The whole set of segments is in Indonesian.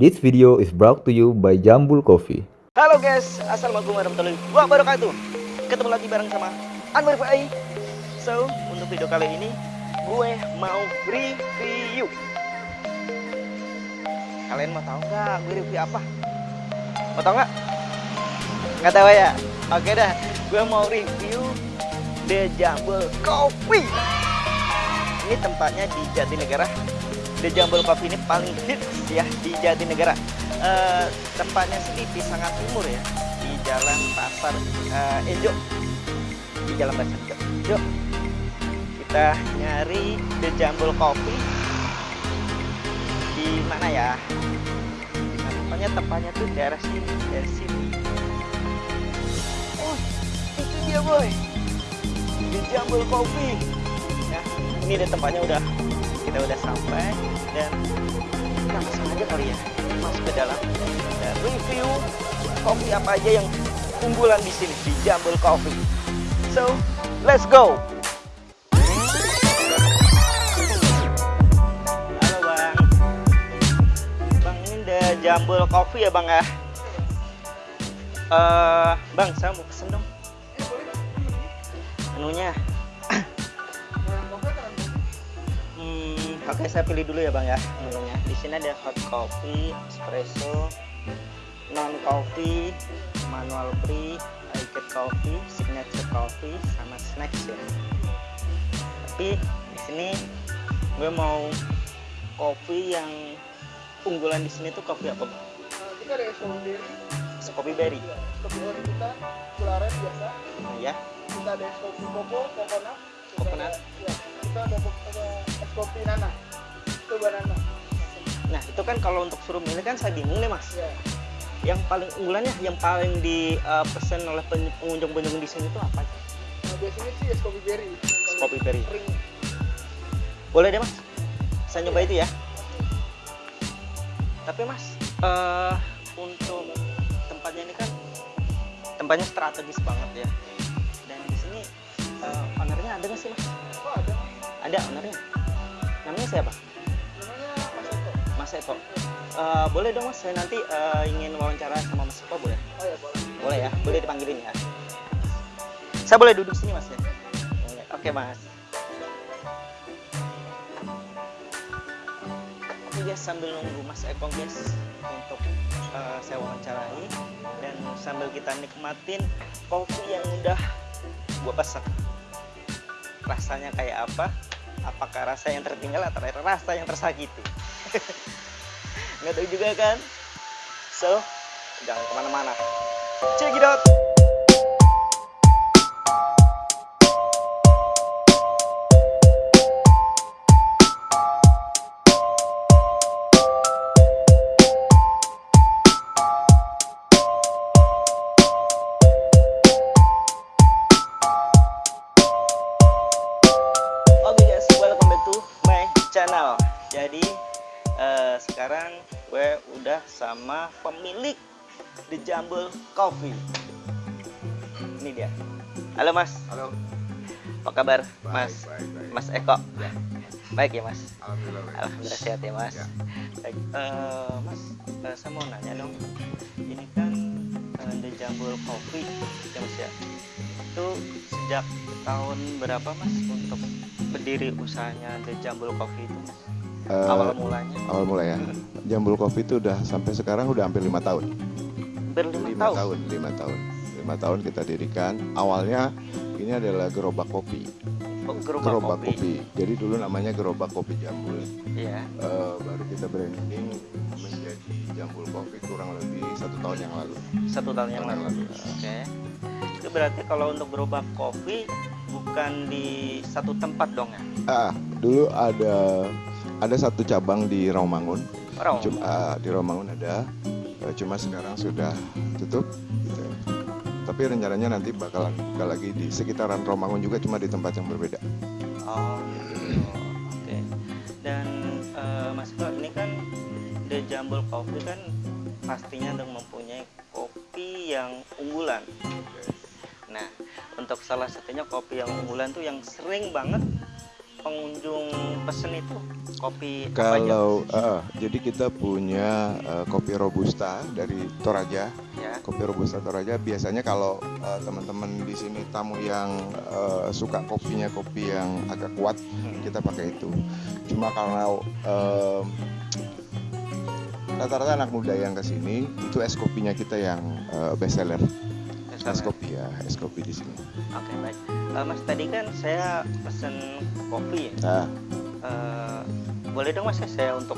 This video is brought to you by Jambul Coffee. Halo guys, Assalamualaikum warahmatullahi wabarakatuh Ketemu lagi bareng sama Anwar Fai So, untuk video kali ini Gue mau review Kalian mau tahu nggak gue review apa? Mau tahu nggak? Nggak tahu ya? Oke dah, gue mau review The Jambul Coffee Ini tempatnya di Jatinegara The Jambul Coffee ini paling hits ya di Jatinegara. Eh, tempatnya sih di Pisangan Timur ya di Jalan Pasar Enjo. Di Jalan Pasar yuk kita nyari The Jambul Coffee. Di mana ya? Nah, tempatnya tempatnya tuh daerah sini daerah sini. Oh itu dia boy. The Jambul Coffee. Nah ini deh tempatnya udah kita udah sampai dan kita langsung aja kali ya masuk ke dalam dan review kopi apa aja yang unggulan di sini di Jambul Coffee. So, let's go. Halo bang, bang ini ada Jambul Coffee ya bang ya? Eh, bang saya mau pesen dong. Menunya. Oke saya pilih dulu ya bang ya menunya. Di sini ada hot coffee, espresso, non coffee, manual free, liquid coffee, signature coffee, sama snacks ya. Tapi di sini gue mau kopi yang unggulan di sini tuh kopi apa bang? Kita ada kopi berry. kopi ori kita, gula aren biasa. Nah, ya. Kita ada es kopi koko, coconut. Coconut. Ya, kita ada, ada es kopi nana. Itu banana. Nah itu kan kalau untuk suruh milih kan saya bingung nih mas. Ya. Yang paling unggulannya, yang paling dipesan oleh pen- pengunjung-pengunjung di sini tuh apa? Nah, biasanya sih es kopi berry. paling kopi berry. Boleh deh mas, saya nyoba itu ya. Tapi mas, eh untuk tempatnya ini kan tempatnya strategis banget ya. Dan di sini eh, ownernya ada nggak sih mas? Oh, ada. Ownernya. Namanya siapa? Mas Eko. Eh, boleh dong mas, saya nanti eh, ingin wawancara sama Mas Eko boleh? Oh ya, boleh. Boleh ya, boleh dipanggilin ya. Saya boleh duduk sini mas ya? Boleh. Oke mas. Oke guys, sambil nunggu Mas Eko guys untuk eh, saya wawancarai dan sambil kita nikmatin kopi yang udah gua pesan. Rasanya kayak apa? Apakah rasa yang tertinggal atau rasa yang tersakiti? Nggak tahu juga kan? So, jangan ke mana-mana. Check it out. Sekarang gue udah sama pemilik The Jambul Coffee. Ini dia. Halo Mas, Halo. apa kabar Baik, Mas? baik, baik. Mas Eko. Ya. Baik ya Mas. Alhamdulillah. baik. Alhamdulillah sehat ya Mas. Ya. Baik, eh, Mas, eh, saya mau nanya dong. Ini kan eh, The Jambul Coffee, ya Mas ya. Itu sejak tahun berapa Mas untuk berdiri usahanya The Jambul Coffee itu? Mas? Eh, Awal mulanya awal mulai ya. Jambul Coffee itu udah sampai sekarang udah hampir lima tahun. berlima Lima tahun. tahun, lima tahun. Lima tahun kita dirikan. Awalnya ini adalah gerobak kopi. Oh, gerobak, Gerobak kopi. kopi. Jadi dulu namanya gerobak kopi Jambul. Iya. Eh, baru kita branding menjadi Jambul Coffee kurang lebih satu tahun yang lalu. Satu tahun yang Tahun lalu. lalu. Oke. Itu berarti kalau untuk gerobak kopi bukan di satu tempat dong ya? Ah, dulu ada ada satu cabang di Rawamangun. Cuma ah, di Rawamangun ada, eh, cuma sekarang sudah tutup. Gitu. Tapi rencananya nanti bakalan buka lagi di sekitaran Rawamangun juga, cuma di tempat yang berbeda. Oh, gitu. Oke. Dan eh, Mas Bro, ini kan The Jambul Coffee kan pastinya dong mempunyai kopi yang unggulan. Nah, untuk salah satunya kopi yang unggulan tuh yang sering banget pengunjung pesen itu kopi? Kalau eh, jadi kita punya eh, kopi robusta dari Toraja. ya Kopi robusta Toraja biasanya kalau eh, teman-teman di sini tamu yang eh, suka kopinya kopi yang agak kuat, Hmm. kita pakai itu. Cuma karena eh, rata-rata anak muda yang ke sini itu es kopinya kita yang eh, best seller. Es kopi ya, es kopi di sini. Oke baik. Eh, mas tadi kan saya pesen kopi. ya. Nah, Eh, boleh dong mas ya saya untuk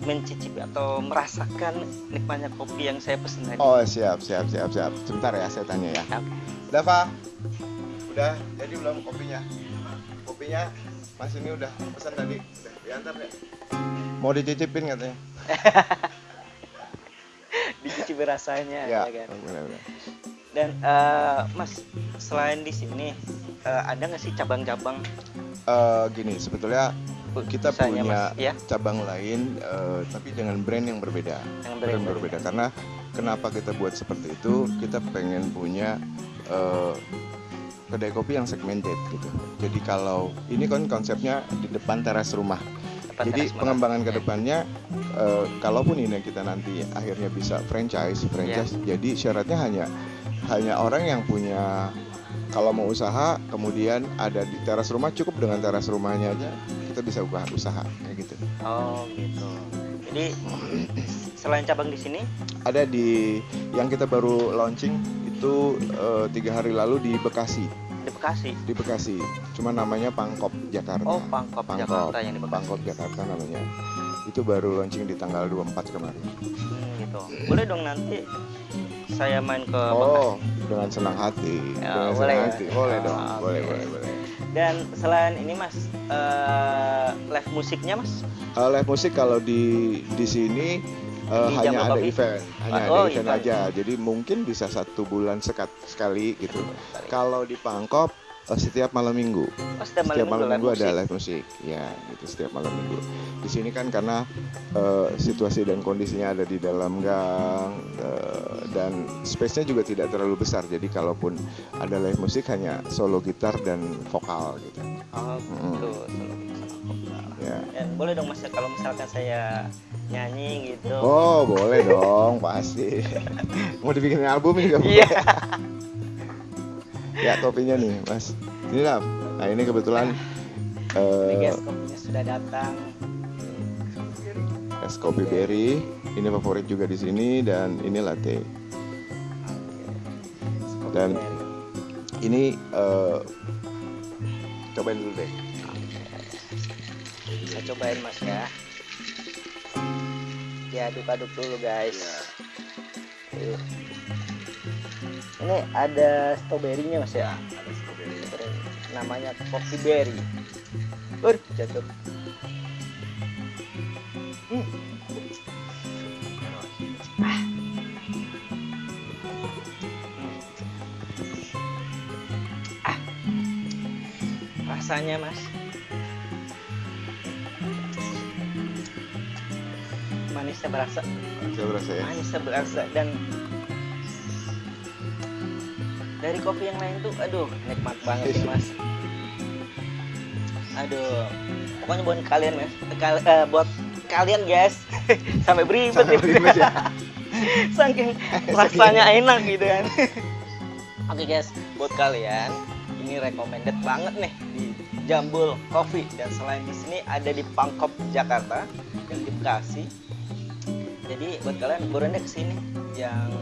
mencicipi atau merasakan nikmatnya kopi yang saya pesen tadi. oh siap, siap, siap, siap. Sebentar ya, saya tanya ya. Oke. Dava, udah jadi belum kopinya? Kopinya Mas ini udah pesan tadi, udah diantar ya? Mau dicicipin katanya? Dicicipi rasanya ya, Ya, kan. benar-benar. Dan eh, mas selain di sini eh, ada nggak sih cabang-cabang Eh, gini, sebetulnya kita usahanya, punya mas? Ya, cabang lain, eh, tapi dengan brand yang berbeda. yang Brand berbeda. berbeda karena kenapa kita buat seperti itu? Kita pengen punya eh, kedai kopi yang segmented gitu. Jadi kalau ini kan konsepnya di depan teras rumah. Depan Jadi teras pengembangan ke Ya. depannya, eh, kalaupun ini kita nanti akhirnya bisa franchise, franchise. Ya. Jadi syaratnya hanya hanya orang yang punya kalau mau usaha, kemudian ada di teras rumah cukup dengan teras rumahnya aja kita bisa buka usaha kayak gitu. Oh gitu. Jadi selain cabang di sini, Ada di yang kita baru launching itu eh, tiga hari lalu di Bekasi, di Bekasi. di Bekasi. Cuma namanya Pangkop Jakarta. Oh Pangkop, Pangkop, Jakarta yang di Bekasi. Pangkop Jakarta namanya. Itu baru launching di tanggal 24 kemarin. Gitu. Boleh dong nanti saya main ke Bekasi. Oh, dengan senang hati. Ya, dengan boleh senang ya? hati. Boleh dong. Ah, Boleh, boleh, boleh. Dan selain ini mas, eh, live musiknya mas? Eh, live musik kalau di di sini eh, Di hanya ada Coffee? event, hanya Oh, ada event event. aja. Jadi mungkin bisa satu bulan sekat sekali gitu. Kalau di Pangkop eh, setiap malam minggu. Oh, setiap Setiap malam live minggu ada live musik. Ya, gitu setiap malam minggu. Di sini kan karena eh, situasi dan kondisinya ada di dalam gang eh, dan space-nya juga tidak terlalu besar. Jadi kalaupun ada live musik hanya solo gitar dan vokal gitu. Oh gitu. solo vokal. Ya. Dan boleh dong mas kalau misalkan saya nyanyi gitu. Oh, boleh dong, pasti. Mau dibikin album juga boleh. Ya, kopinya nih, Mas. Ini lah. Nah, ini kebetulan Ini eh, guys kopinya sudah datang. es kopi berry. Ini favorit juga di sini dan ini latte. Dan- berry. Ini eh, cobain dulu deh. Saya cobain mas ya. Diaduk-aduk dulu guys. Tuh. Ini ada stroberinya mas ya. Ada strawberry. Namanya coffee berry. Ur, jatuh. Hmm. Ah. Ah. Rasanya mas manisnya berasa Saya berasa ya. manisnya berasa dan dari kopi yang lain tuh aduh nikmat banget sih mas. Aduh pokoknya buat kalian mas. Kal- eh, buat kalian guys. Sampai beribet Sampai beribet ya. saking rasanya enak gitu kan. Oke guys. Buat kalian ini recommended banget nih di Jambul Coffee. Dan selain di sini ada di Pangkop Jakarta dan di Bekasi. Jadi buat kalian buruan deh ke sini yang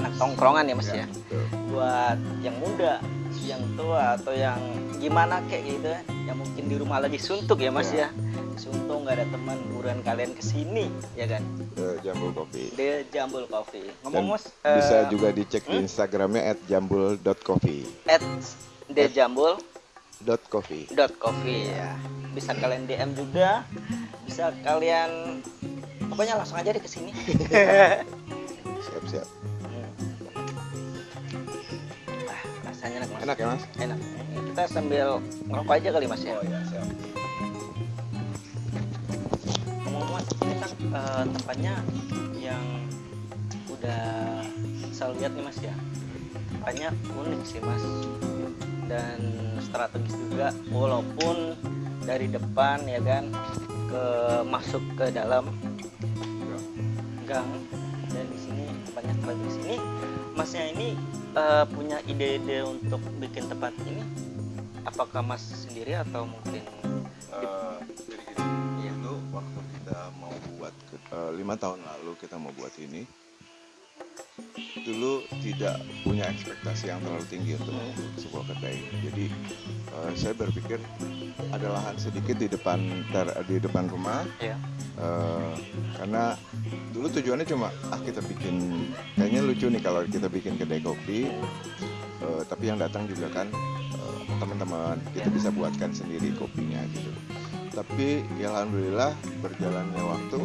anak tongkrongan ya mas ya, betul. buat yang muda yang tua atau yang gimana kayak gitu ya yang mungkin di rumah lagi suntuk ya mas Ya. ya suntuk nggak ada teman buruan kalian ke sini ya kan Eh, Jambul Coffee. The Jambul Coffee. Dan Ngomong mas, Bisa eh, juga dicek di hmm? Instagramnya @jambul.coffee. at thejambul.coffee Dot coffee. ya. Bisa kalian DM juga, bisa kalian pokoknya langsung aja deh ke sini. Siap siap. Enak ya mas? Enak. Kita sambil ngerokok aja kali mas ya. Oh ya siap. Ngomong mas, ini kan eh, tempatnya yang udah saya lihat nih mas ya. Tempatnya unik sih mas. dan strategis juga walaupun dari depan ya kan ke masuk ke dalam gang dan di sini banyak banget di sini masnya ini eh, punya ide-ide untuk bikin tempat ini apakah mas sendiri atau mungkin Eh, jadi gini, Iya. dulu waktu kita mau buat eh, lima tahun lalu kita mau buat ini, dulu tidak punya ekspektasi yang terlalu tinggi untuk sebuah kedai. Jadi eh, saya berpikir ada lahan sedikit di depan dar- di depan rumah, ya eh, karena dulu tujuannya cuma ah kita bikin kayaknya lucu nih kalau kita bikin kedai kopi, eh, tapi yang datang juga kan eh, teman-teman kita bisa buatkan sendiri kopinya gitu. Tapi ya alhamdulillah berjalannya waktu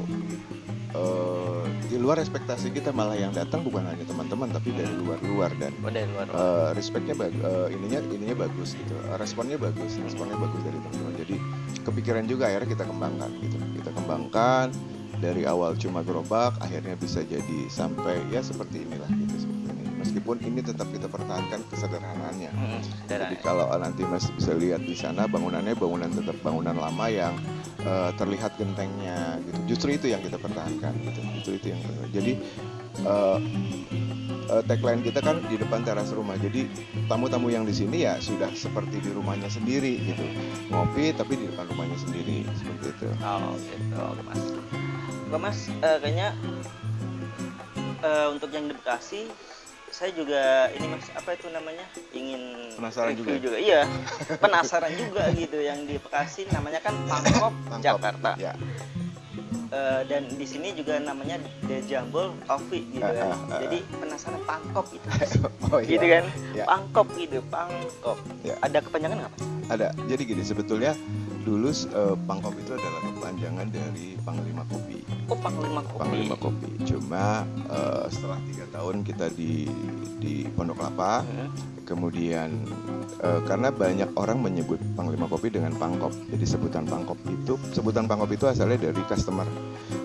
eh, di luar ekspektasi kita malah yang datang bukan hanya teman-teman tapi dari luar-luar dan oh, dari luar eh, respectnya bag- eh, ininya ininya bagus gitu responnya bagus responnya bagus dari teman-teman. Jadi kepikiran juga akhirnya kita kembangkan gitu kita kembangkan dari awal cuma gerobak akhirnya bisa jadi sampai ya seperti inilah gitu seperti ini meskipun ini tetap kita pertahankan kesederhanaannya Hmm, jadi kalau nanti Mas bisa lihat di sana bangunannya bangunan tetap bangunan lama yang eh, terlihat gentengnya gitu. Justru itu yang kita pertahankan gitu. Justru itu yang jadi eh, eh, tagline kita kan di depan teras rumah. Jadi tamu-tamu yang di sini ya sudah seperti di rumahnya sendiri gitu. Ngopi tapi di depan rumahnya sendiri seperti itu. Oh gitu, oke mas. Oke mas, eh, kayaknya eh, untuk yang di Bekasi, saya juga ini mas apa itu namanya ingin Penasaran review juga? Iya, penasaran juga gitu yang di Bekasi namanya kan Pangkop, Pangkop, Jakarta. Ya. Eh, dan di sini juga namanya The Jambul Coffee gitu kan. ah, ah, Jadi penasaran Pangkop gitu. Oh iya. gitu kan, Ya. Pangkop gitu, Pangkop. Ya. Ada kepanjangan nggak? Mas? Ada. Jadi gini sebetulnya dulu eh, Pangkop itu adalah kepanjangan dari Panglima Kopi. Oh Panglima Kopi. Panglima Kopi. Cuma eh, setelah tiga tahun kita di di Pondok Kelapa, Hmm. Kemudian eh, karena banyak orang menyebut Panglima Kopi dengan Pangkop. Jadi sebutan Pangkop itu sebutan Pangkop itu asalnya dari customer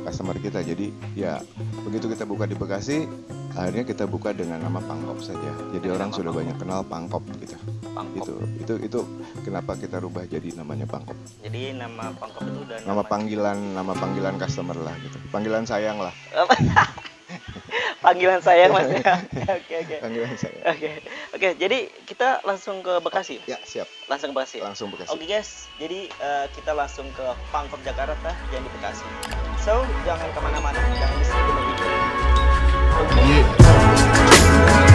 customer kita. Jadi ya begitu kita buka di Bekasi, akhirnya kita buka dengan nama Pangkop saja. Jadi orang nama sudah Pangkop. banyak kenal Pangkop gitu. Pangkop. Itu itu itu kenapa kita rubah jadi namanya Pangkop. Jadi nama Pangkop itu udah Nama panggilan nama panggilan customer lah gitu. Panggilan sayang lah. panggilan saya mas. Oke oke. Panggilan saya. Oke. Okay. oke okay, jadi kita langsung ke Bekasi? Ya siap. Langsung ke Bekasi? Langsung Bekasi. Oke okay, guys. Jadi uh, kita langsung ke Pangkop Jakarta yang di Bekasi. So jangan ke mana-mana. Jangan di sini. Dulu yeah.